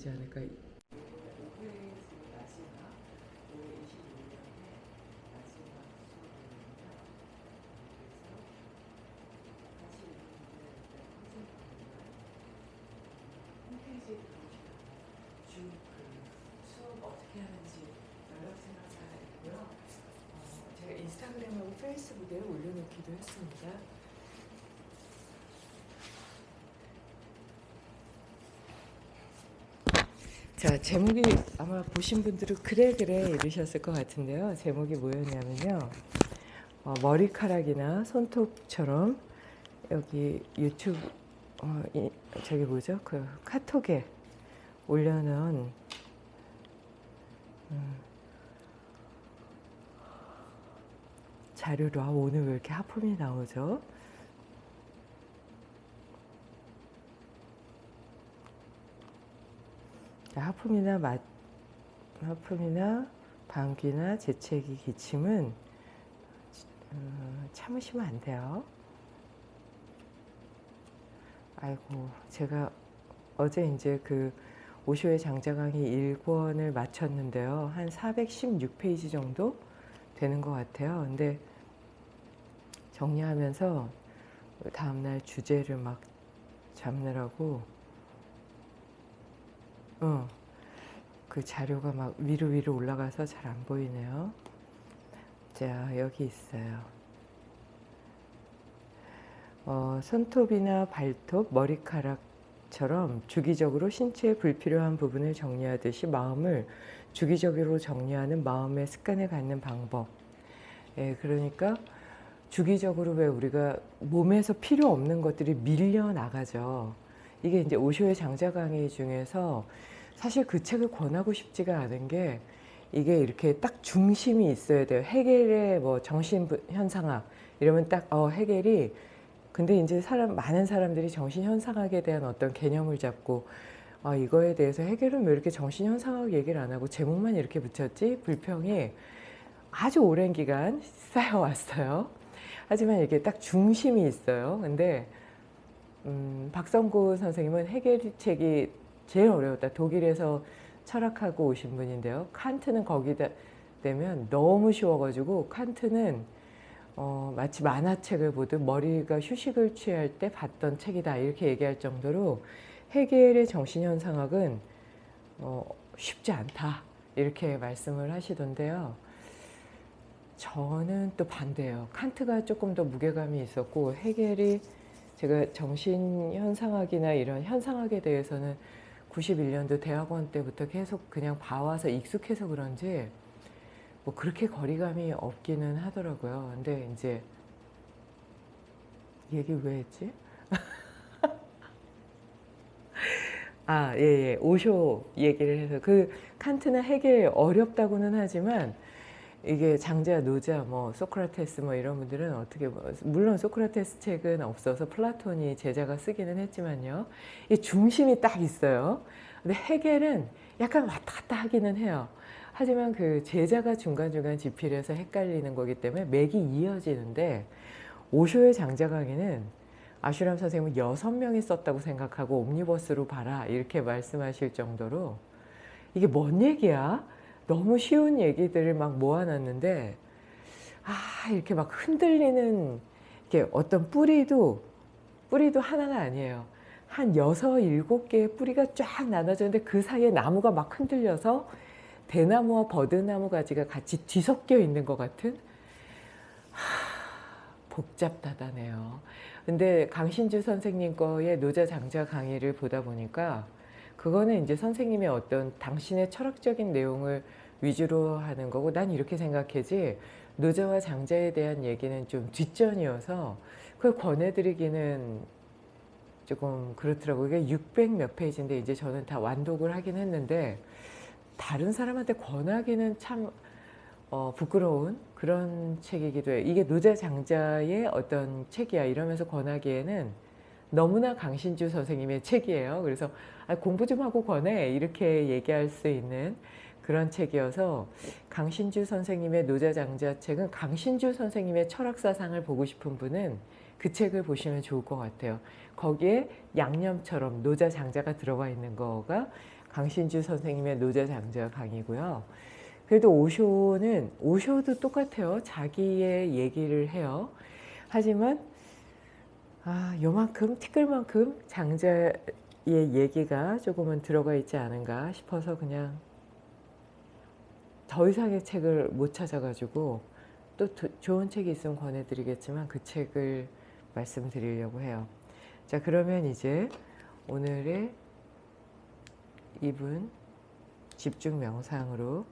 되지 않을까. 제가 인스타그램하고 페이스북에 올려놓기도 했습니다. 자 제목이 아마 보신 분들은 그래 그래 이러셨을 것 같은데요. 제목이 뭐였냐면요. 어, 머리카락이나 손톱처럼 여기 유튜브 어, 이, 저기 뭐죠? 그 카톡에 올려놓은 음, 자료로 아, 오늘 왜 이렇게 하품이 나오죠? 하품이나 맛, 하품이나 방귀나 재채기, 기침은 음, 참으시면 안 돼요. 아이고, 제가 어제 이제 그 오쇼의 장자 강의 1권을 마쳤는데요. 한 416페이지 정도 되는 것 같아요. 근데 정리하면서 다음날 주제를 막 잡느라고 어, 그 자료가 막 위로 위로 올라가서 잘 안 보이네요. 자, 여기 있어요. 어, 손톱이나 발톱, 머리카락처럼 주기적으로 신체의 불필요한 부분을 정리하듯이 마음을 주기적으로 정리하는 마음의 습관을 갖는 방법. 예, 그러니까 주기적으로 왜 우리가 몸에서 필요 없는 것들이 밀려 나가죠. 이게 이제 오쇼의 장자 강의 중에서 사실 그 책을 권하고 싶지가 않은 게 이게 이렇게 딱 중심이 있어야 돼요. 해겔의 뭐 정신 현상학 이러면 딱 어, 해겔이 근데 이제 사람 많은 사람들이 정신 현상학에 대한 어떤 개념을 잡고 아, 이거에 대해서 해결은 왜 이렇게 정신 현상학 얘기를 안 하고 제목만 이렇게 붙였지 불평이 아주 오랜 기간 쌓여왔어요. 하지만 이게 딱 중심이 있어요. 근데 음, 박성구 선생님은 해결 책이 제일 어려웠다. 독일에서 철학하고 오신 분인데요. 칸트는 거기다 되면 너무 쉬워가지고 칸트는 어, 마치 만화책을 보듯 머리가 휴식을 취할 때 봤던 책이다 이렇게 얘기할 정도로 해겔의 정신현상학은 어, 쉽지 않다 이렇게 말씀을 하시던데요. 저는 또 반대예요. 칸트가 조금 더 무게감이 있었고 해겔이 제가 정신현상학이나 이런 현상학에 대해서는 91년도 대학원 때부터 계속 그냥 봐와서 익숙해서 그런지 뭐 그렇게 거리감이 없기는 하더라고요. 근데 이제 얘기 왜 했지? 아, 예, 예. 오쇼 얘기를 해서 그 칸트나 해겔 어렵다고는 하지만 이게 장자, 노자, 뭐 소크라테스 뭐 이런 분들은 어떻게 뭐 물론 소크라테스 책은 없어서 플라톤이 제자가 쓰기는 했지만요. 이 중심이 딱 있어요. 근데 해겔은 약간 왔다 갔다 하기는 해요. 하지만 그 제자가 중간중간 지필해서 헷갈리는 거기 때문에 맥이 이어지는데 오쇼의 장자 강의는 아슈람 선생님은 여섯 명이 썼다고 생각하고 옴니버스로 봐라 이렇게 말씀하실 정도로 이게 뭔 얘기야? 너무 쉬운 얘기들을 막 모아놨는데 아 이렇게 막 흔들리는 이게 어떤 뿌리도 뿌리도 하나가 아니에요. 한 여섯 일곱 개의 뿌리가 쫙 나눠졌는데 그 사이에 나무가 막 흔들려서 대나무와 버드나무 가지가 같이 뒤섞여 있는 것 같은 하, 복잡하다네요. 근데 강신주 선생님 거의 노자 장자 강의를 보다 보니까 그거는 이제 선생님의 어떤 당신의 철학적인 내용을 위주로 하는 거고 난 이렇게 생각하지 노자와 장자에 대한 얘기는 좀 뒷전이어서 그걸 권해드리기는 조금 그렇더라고요. 이게 600 몇 페이지인데 이제 저는 다 완독을 하긴 했는데 다른 사람한테 권하기는 참 어, 부끄러운 그런 책이기도 해요. 이게 노자 장자의 어떤 책이야 이러면서 권하기에는 너무나 강신주 선생님의 책이에요. 그래서 아, 공부 좀 하고 권해 이렇게 얘기할 수 있는 그런 책이어서 강신주 선생님의 노자장자 책은 강신주 선생님의 철학사상을 보고 싶은 분은 그 책을 보시면 좋을 것 같아요. 거기에 양념처럼 노자장자가 들어가 있는 거가 강신주 선생님의 노자장자 강의고요. 그래도 오쇼는 오쇼도 똑같아요. 자기의 얘기를 해요. 하지만 아, 요만큼 티끌만큼 장자의 얘기가 조금은 들어가 있지 않은가 싶어서 그냥 더 이상의 책을 못 찾아가지고 또 도- 좋은 책이 있으면 권해드리겠지만 그 책을 말씀드리려고 해요. 자 그러면 이제 오늘의 이분 집중 명상으로